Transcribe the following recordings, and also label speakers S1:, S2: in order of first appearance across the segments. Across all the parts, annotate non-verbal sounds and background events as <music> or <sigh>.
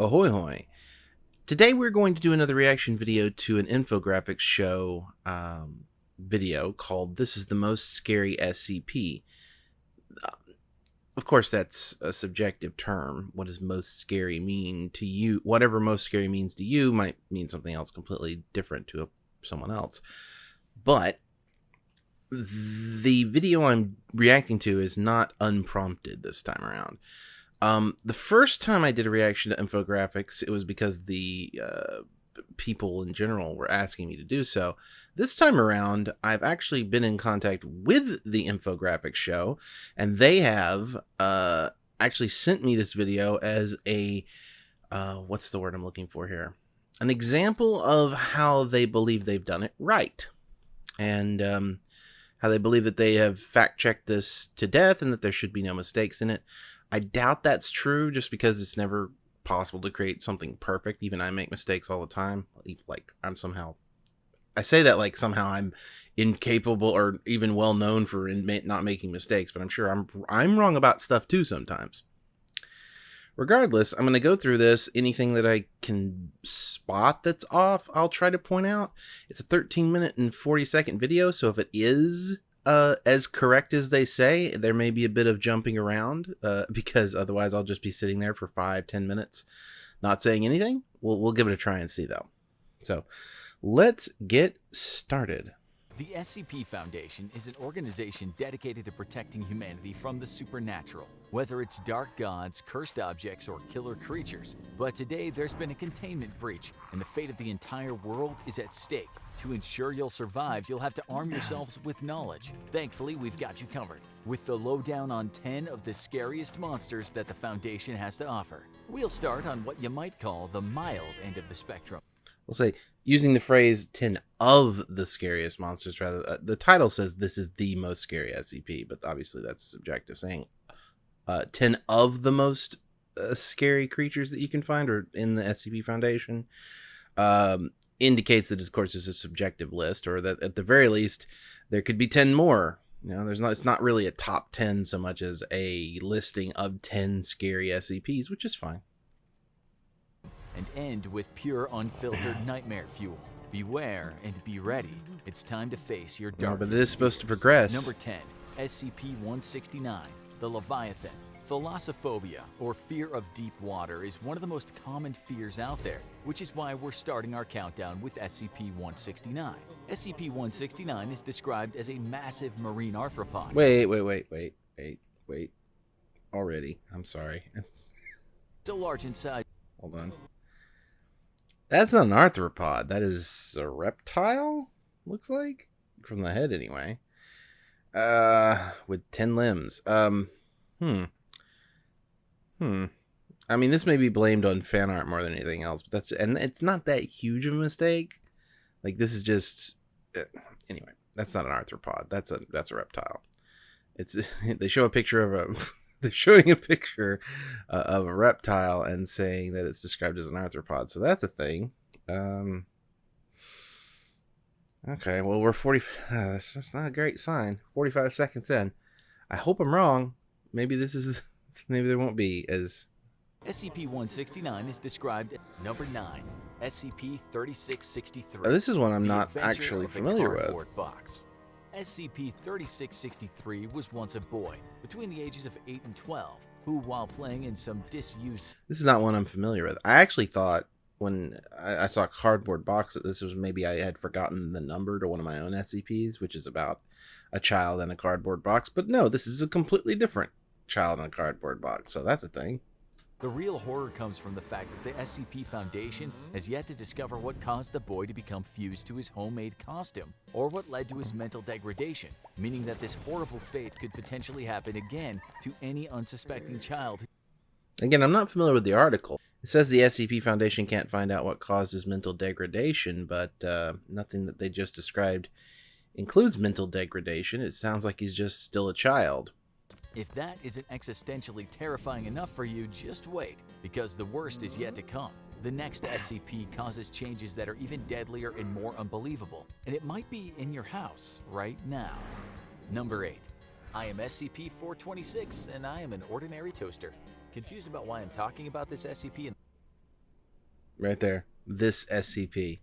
S1: Ahoy hoy! Today we're going to do another reaction video to an infographics show um, video called This is the Most Scary SCP. Uh, of course, that's a subjective term. What does most scary mean to you? Whatever most scary means to you might mean something else completely different to a, someone else. But the video I'm reacting to is not unprompted this time around. Um, the first time I did a reaction to infographics, it was because the uh, people in general were asking me to do so. This time around, I've actually been in contact with the infographics show, and they have uh, actually sent me this video as a uh, what's the word I'm looking for here? An example of how they believe they've done it right, and um, how they believe that they have fact checked this to death and that there should be no mistakes in it. I doubt that's true just because it's never possible to create something perfect. Even I make mistakes all the time. Like I'm somehow I say that like somehow I'm incapable or even well known for not making mistakes, but I'm sure I'm I'm wrong about stuff too sometimes. Regardless, I'm going to go through this. Anything that I can spot that's off, I'll try to point out. It's a 13 minute and 40 second video, so if it is uh, as correct as they say. There may be a bit of jumping around uh, <laughs> because otherwise I'll just be sitting there for five, ten minutes not saying anything. We'll, we'll give it a try and see though. So let's get started.
S2: The SCP Foundation is an organization dedicated to protecting humanity from the supernatural, whether it's dark gods, cursed objects, or killer creatures. But today there's been a containment breach, and the fate of the entire world is at stake. To ensure you'll survive, you'll have to arm yourselves with knowledge. Thankfully, we've got you covered, with the lowdown on 10 of the scariest monsters that the Foundation has to offer. We'll start on what you might call the mild end of the spectrum.
S1: We'll say, using the phrase 10 of the scariest monsters, rather, uh, the title says this is the most scary SCP, but obviously that's subjective, saying uh, 10 of the most uh, scary creatures that you can find or in the SCP Foundation. Um, indicates that, of course, is a subjective list, or that at the very least there could be ten more. You know, there's not. It's not really a top ten so much as a listing of ten scary SCPs, which is fine.
S2: And end with pure, unfiltered <sighs> nightmare fuel. Beware and be ready. It's time to face your dark.
S1: No, but it is supposed to progress.
S2: Number 10, SCP-169, the Leviathan. Thalassophobia, or fear of deep water, is one of the most common fears out there, which is why we're starting our countdown with SCP-169. SCP-169 is described as a massive marine arthropod.
S1: Wait, wait, wait, wait, wait, wait. Already. I'm sorry. <laughs>
S2: so large in size.
S1: Hold on. That's not an arthropod. That is a reptile, looks like. From the head, anyway. Uh, with 10 limbs. Um, hmm. Hmm. I mean, this may be blamed on fan art more than anything else, but that's and it's not that huge of a mistake. Like this is just uh, anyway. That's not an arthropod. That's a that's a reptile. It's <laughs> they show a picture of a <laughs> <laughs> they're showing a picture uh, of a reptile and saying that it's described as an arthropod. So that's a thing. Um, okay, well we're forty. Uh, <sighs> that's, that's not a great sign. Forty-five seconds in. I hope I'm wrong. Maybe this is <laughs> maybe there won't be as.
S2: SCP-169 is described number 9, SCP-3663.
S1: Oh, this is one I'm not actually familiar with.
S2: Box. SCP-3663 was once a boy between the ages of 8 and 12 who, while playing in some disuse...
S1: This is not one I'm familiar with. I actually thought when I, I saw a cardboard box that this was maybe I had forgotten the number to one of my own SCPs, which is about a child in a cardboard box. But no, this is a completely different child in a cardboard box, so that's a thing.
S2: The real horror comes from the fact that the SCP Foundation has yet to discover what caused the boy to become fused to his homemade costume, or what led to his mental degradation, meaning that this horrible fate could potentially happen again to any unsuspecting child.
S1: Again, I'm not familiar with the article. It says the SCP Foundation can't find out what caused his mental degradation, but uh, nothing that they just described includes mental degradation. It sounds like he's just still a child.
S2: If that isn't existentially terrifying enough for you, just wait, because the worst is yet to come. The next SCP causes changes that are even deadlier and more unbelievable, and it might be in your house right now. Number 8. I am SCP-426, and I am an ordinary toaster. Confused about why I'm talking about this SCP?
S1: right there. This SCP.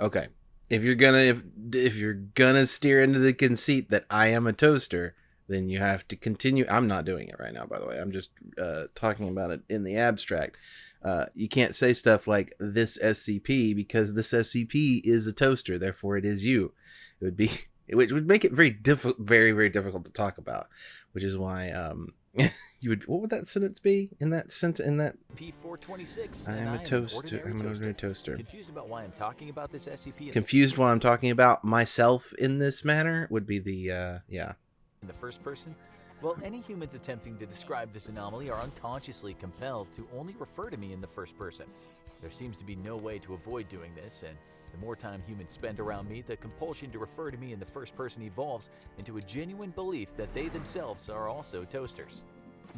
S1: Okay. If you're gonna if if you're gonna steer into the conceit that I am a toaster, then you have to continue. I'm not doing it right now, by the way. I'm just uh, talking about it in the abstract. Uh, you can't say stuff like this SCP because this SCP is a toaster, therefore it is you. It would be <laughs> which would make it very difficult, very very difficult to talk about. Which is why um, <laughs> you would what would that sentence be in that sentence in that
S2: P426.
S1: I am a toaster. I'm an ordinary toaster.
S2: Confused about why I'm talking about this SCP
S1: Confused why I'm talking about myself in this manner would be the uh, yeah.
S2: In the first person? Well, any humans attempting to describe this anomaly are unconsciously compelled to only refer to me in the first person. There seems to be no way to avoid doing this, and the more time humans spend around me, the compulsion to refer to me in the first person evolves into a genuine belief that they themselves are also toasters.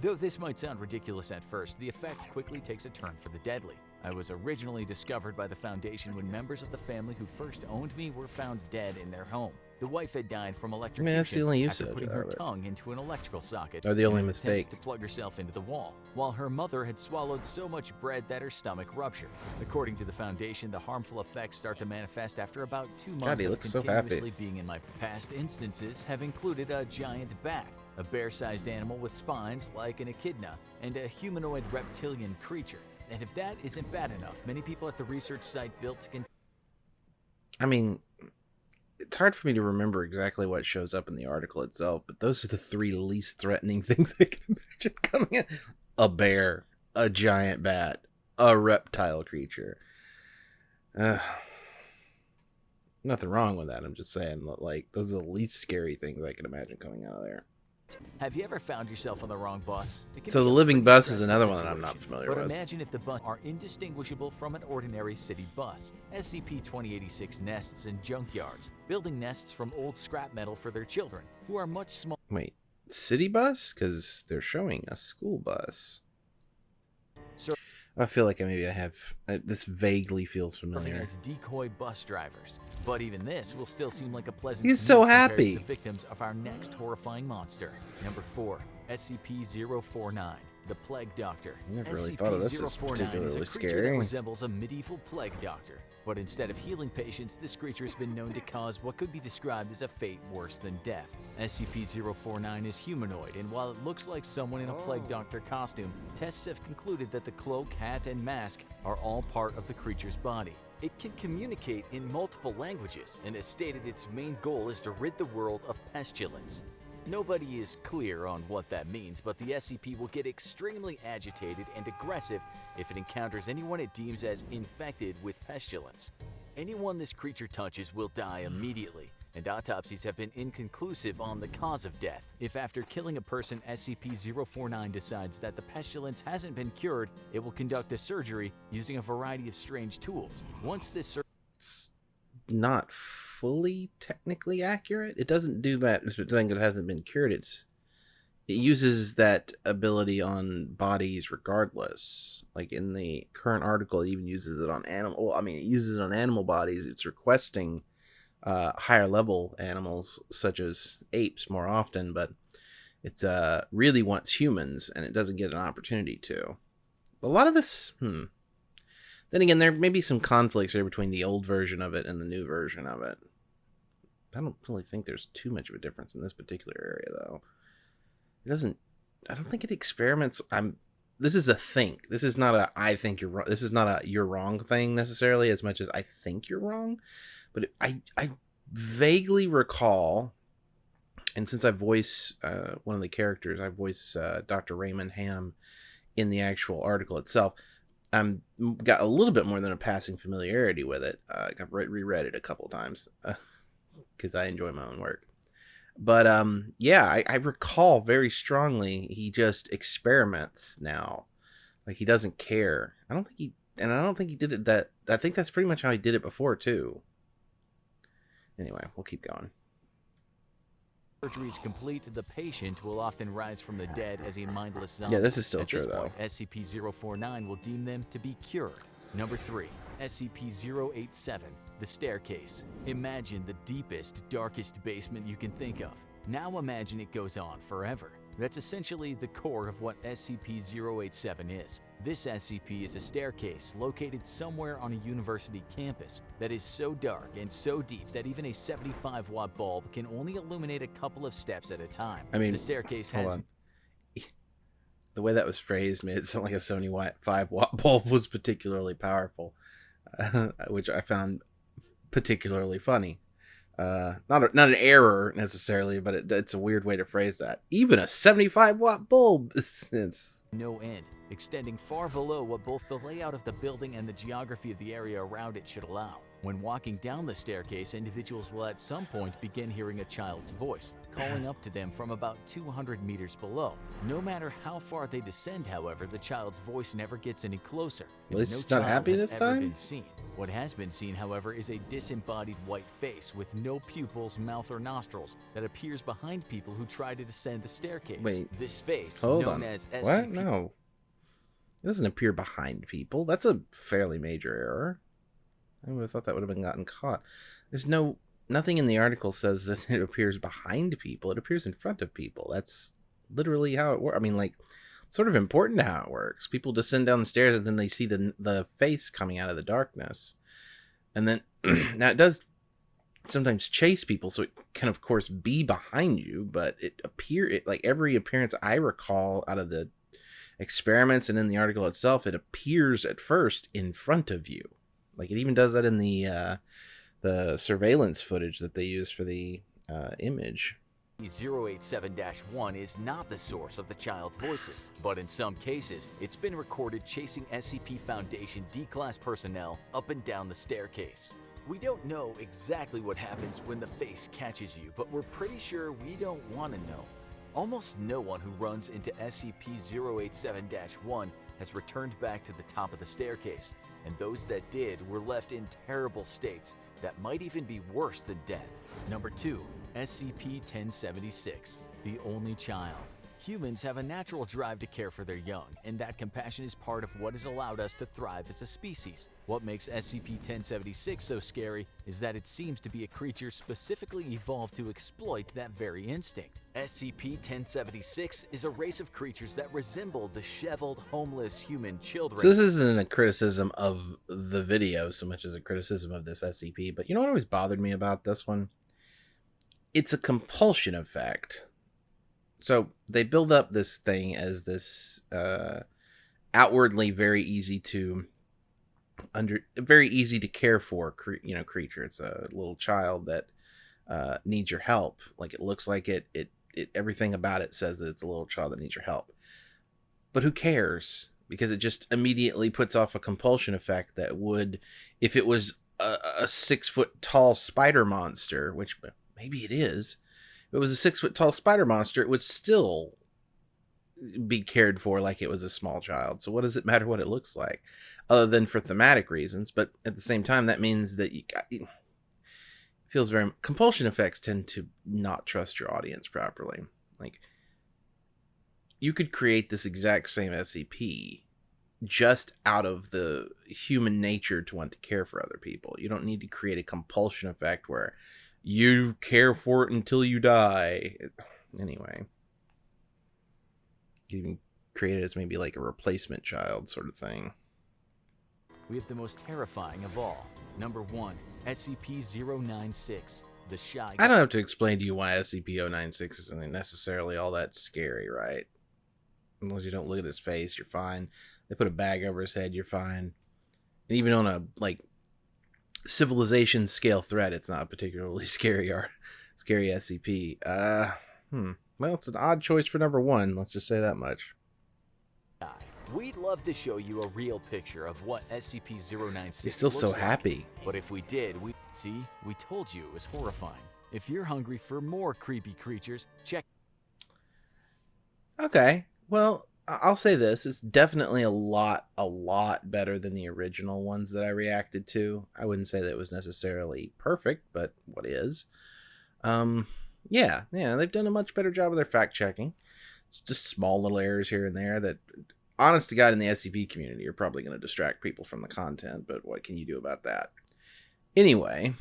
S2: Though this might sound ridiculous at first, the effect quickly takes a turn for the deadly. I was originally discovered by the Foundation when members of the family who first owned me were found dead in their home. The wife had died from electrocution
S1: that's the only
S2: after putting her tongue into an electrical socket.
S1: Or the only mistake.
S2: To plug herself into the wall, while her mother had swallowed so much bread that her stomach ruptured. According to the Foundation, the harmful effects start to manifest after about two months
S1: he
S2: of
S1: looks so
S2: continuously being in my past instances have included a giant bat, a bear-sized animal with spines like an echidna, and a humanoid reptilian creature. And if that isn't bad enough, many people at the research site built to
S1: I mean, it's hard for me to remember exactly what shows up in the article itself, but those are the three least threatening <laughs> things I can imagine coming in: a bear, a giant bat, a reptile creature. Uh, nothing wrong with that. I'm just saying, like, those are the least scary things I can imagine coming out of there.
S2: Have you ever found yourself on the wrong bus?
S1: So the living bus is another one that I'm not familiar
S2: but
S1: with.
S2: imagine if the bus are indistinguishable from an ordinary city bus. SCP-2086 nests in junkyards, building nests from old scrap metal for their children, who are much smaller
S1: Wait, city bus? Because they're showing a school bus.
S2: Sir-
S1: I feel like maybe I have. Uh, this vaguely feels familiar.
S2: as decoy bus drivers. But even this will still seem like a pleasant
S1: He's so happy.
S2: Victims of our next horrifying monster. Number 4, SCP-049, the Plague Doctor.
S1: Never really thought of this as
S2: SCP-049 is a creature
S1: scary.
S2: that resembles a medieval plague doctor. But instead of healing patients, this creature has been known to cause what could be described as a fate worse than death. SCP-049 is humanoid, and while it looks like someone in a plague oh. doctor costume, tests have concluded that the cloak, hat, and mask are all part of the creature's body. It can communicate in multiple languages, and has stated its main goal is to rid the world of pestilence. Nobody is clear on what that means, but the SCP will get extremely agitated and aggressive if it encounters anyone it deems as infected with pestilence. Anyone this creature touches will die immediately, and autopsies have been inconclusive on the cause of death. If after killing a person SCP-049 decides that the pestilence hasn't been cured, it will conduct a surgery using a variety of strange tools. Once this sur-
S1: It's not fully technically accurate. It doesn't do that. It it hasn't been cured. It's it uses that ability on bodies regardless. Like in the current article, it even uses it on animal. Well, I mean, it uses it on animal bodies. It's requesting uh, higher level animals such as apes more often, but it's uh really wants humans, and it doesn't get an opportunity to. A lot of this, hmm. Then again, there may be some conflicts here between the old version of it and the new version of it. I don't really think there's too much of a difference in this particular area, though. It doesn't. I don't think it experiments. I'm. This is a think. This is not a I think you're wrong. This is not a you're wrong thing necessarily as much as I think you're wrong. But it, I I vaguely recall, and since I voice uh, one of the characters, I voice uh, Dr. Raymond Ham in the actual article itself. I'm got a little bit more than a passing familiarity with it. Uh, I've re- reread it a couple times because I enjoy my own work. But um, yeah, I, I recall very strongly he just experiments now, like he doesn't care. I don't think he, and I don't think he did it that. I think that's pretty much how he did it before too. Anyway, we'll keep going.
S2: Surgery is complete, the patient will often rise from the dead as a mindless zombie.
S1: Yeah, this is still
S2: At
S1: true though.
S2: SCP-049 will deem them to be cured. Number 3. SCP-087, the staircase. Imagine the deepest, darkest basement you can think of. Now imagine it goes on forever. That's essentially the core of what SCP-087 is. This SCP is a staircase located somewhere on a university campus that is so dark and so deep that even a 75 watt bulb can only illuminate a couple of steps at a time.
S1: I mean,
S2: the staircase has
S1: on. <laughs> The way that was phrased made it sound like a Sony watt five <laughs> watt bulb was particularly powerful, <laughs> which I found particularly funny. Uh, not a, not an error necessarily, but it, it's a weird way to phrase that. Even a seventy five watt bulb, <laughs> is
S2: no end, extending far below what both the layout of the building and the geography of the area around it should allow. When walking down the staircase, individuals will at some point begin hearing a child's voice, calling up to them from about 200 meters below. No matter how far they descend, however, the child's voice never gets any closer. And
S1: he's
S2: no
S1: not happy this time?
S2: Been seen. What has been seen, however, is a disembodied white face with no pupils, mouth, or nostrils that appears behind people who try to descend the staircase.
S1: Wait.
S2: This face,
S1: hold
S2: known
S1: on.
S2: as
S1: What? No, it doesn't appear behind people. That's a fairly major error. I would have thought that would have been gotten caught. There's no nothing in the article says that <laughs> it appears behind people. It appears in front of people. That's literally how it works. I mean, like, sort of important how it works. People descend down the stairs and then they see the the face coming out of the darkness, and then <clears throat> now it does sometimes chase people, so it can of course be behind you, but it appear it like every appearance I recall out of the experiments and in the article itself, it appears at first in front of you. Like it even does that in the uh, the surveillance footage that they use for the uh, image.
S2: 087-1 is not the source of the child voices, but in some cases, it's been recorded chasing SCP Foundation D-Class personnel up and down the staircase. We don't know exactly what happens when the face catches you, but we're pretty sure we don't want to know. Almost no one who runs into SCP-087-1 has returned back to the top of the staircase, and those that did were left in terrible states that might even be worse than death. Number 2. SCP-1076, the only child. Humans have a natural drive to care for their young, and that compassion is part of what has allowed us to thrive as a species. What makes SCP-1076 so scary is that it seems to be a creature specifically evolved to exploit that very instinct. SCP-1076 is a race of creatures that resemble disheveled, homeless human children.
S1: So this isn't a criticism of the video so much as a criticism of this SCP. But you know what always bothered me about this one? It's a compulsion effect. So they build up this thing as this uh, outwardly very easy to under very easy to care for cre- you know creature. It's a little child that uh, needs your help. Like it looks like it, it it everything about it says that it's a little child that needs your help. But who cares? Because it just immediately puts off a compulsion effect that would, if it was a, a six foot tall spider monster, which maybe it is, it was a six foot tall spider monster, it would still be cared for like it was a small child. So what does it matter what it looks like, other than for thematic reasons? But at the same time, that means that you got. It feels very compulsion effects tend to not trust your audience properly. Like you could create this exact same SCP just out of the human nature to want to care for other people. You don't need to create a compulsion effect where you care for it until you die. Anyway, you can create it as maybe like a replacement child sort of thing.
S2: We have the most terrifying of all. Number 1, SCP-096, the Shy
S1: I don't have to explain to you why SCP-096 isn't necessarily all that scary, right? Unless you don't look at his face, you're fine. They put a bag over his head, you're fine. And even on a like civilization scale threat, it's not a particularly <laughs> scary or scary SCP. Uh, hmm. Well, it's an odd choice for number one. Let's just say that much.
S2: We'd love to show you a real picture of what SCP-096
S1: He's still so
S2: like.
S1: happy.
S2: But if we did, we see, we told you it was horrifying. If you're hungry for more creepy creatures, check
S1: Okay. Well, I'll say this: it's definitely a lot, a lot better than the original ones that I reacted to. I wouldn't say that it was necessarily perfect, but what is? Um, yeah, yeah, they've done a much better job of their fact checking. It's just small little errors here and there that, honest to God, in the SCP community are probably going to distract people from the content. But what can you do about that? Anyway,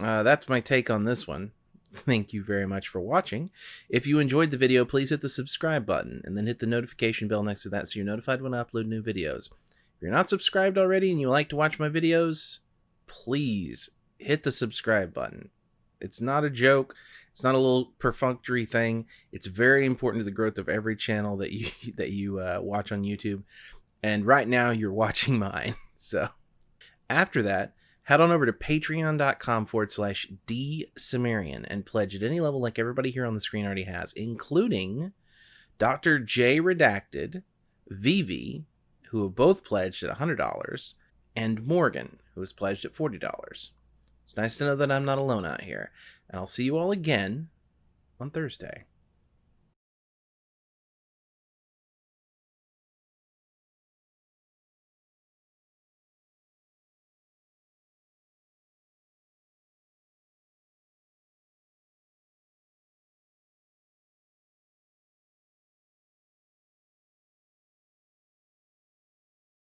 S1: uh, that's my take on this one. Thank you very much for watching. If you enjoyed the video, please hit the subscribe button and then hit the notification bell next to that so you're notified when I upload new videos. If you're not subscribed already and you like to watch my videos, please hit the subscribe button. It's not a joke. It's not a little perfunctory thing. It's very important to the growth of every channel that you <laughs> that you uh, watch on YouTube. And right now, you're <laughs> watching mine. So after that, head on over to patreon.com forward slash D Cimmerian and pledge at any level like everybody here on the screen already has, including Dr. J Redacted, Vivi, who have both pledged at $100, and Morgan, who has pledged at $40. It's nice to know that I'm not alone out here, and I'll see you all again on Thursday.